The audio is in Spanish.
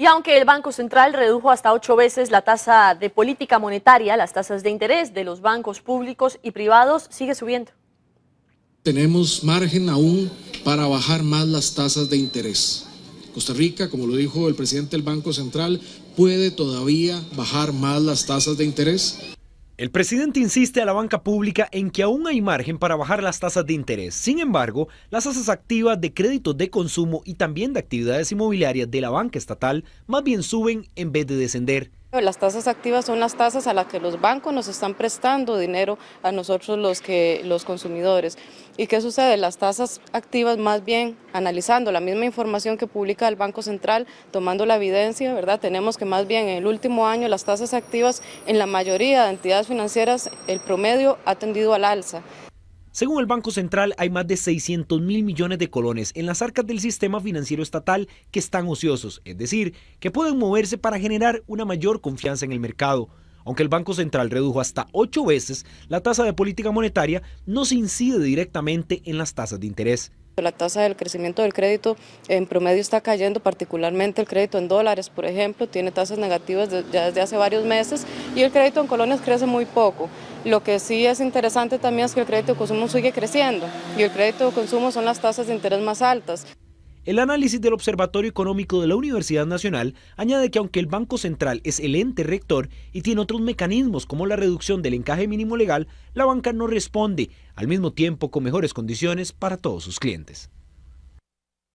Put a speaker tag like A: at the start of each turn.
A: Y aunque el Banco Central redujo hasta ocho veces la tasa de política monetaria, las tasas de interés de los bancos públicos y privados sigue subiendo.
B: Tenemos margen aún para bajar más las tasas de interés. Costa Rica, como lo dijo el presidente del Banco Central, puede todavía bajar más las tasas de interés.
C: El presidente insiste a la banca pública en que aún hay margen para bajar las tasas de interés. Sin embargo, las tasas activas de créditos de consumo y también de actividades inmobiliarias de la banca estatal más bien suben en vez de descender.
D: Las tasas activas son las tasas a las que los bancos nos están prestando dinero a nosotros los, que, los consumidores. ¿Y qué sucede? Las tasas activas más bien analizando la misma información que publica el Banco Central, tomando la evidencia, ¿verdad? Tenemos que más bien en el último año las tasas activas en la mayoría de entidades financieras el promedio ha tendido al alza.
C: Según el Banco Central, hay más de 600 mil millones de colones en las arcas del sistema financiero estatal que están ociosos, es decir, que pueden moverse para generar una mayor confianza en el mercado. Aunque el Banco Central redujo hasta ocho veces la tasa de política monetaria, no se incide directamente en las tasas de interés.
D: La tasa del crecimiento del crédito en promedio está cayendo, particularmente el crédito en dólares, por ejemplo, tiene tasas negativas ya desde hace varios meses y el crédito en colones crece muy poco. Lo que sí es interesante también es que el crédito de consumo sigue creciendo y el crédito de consumo son las tasas de interés más altas.
C: El análisis del Observatorio Económico de la Universidad Nacional añade que aunque el Banco Central es el ente rector y tiene otros mecanismos como la reducción del encaje mínimo legal, la banca no responde, al mismo tiempo con mejores condiciones para todos sus clientes.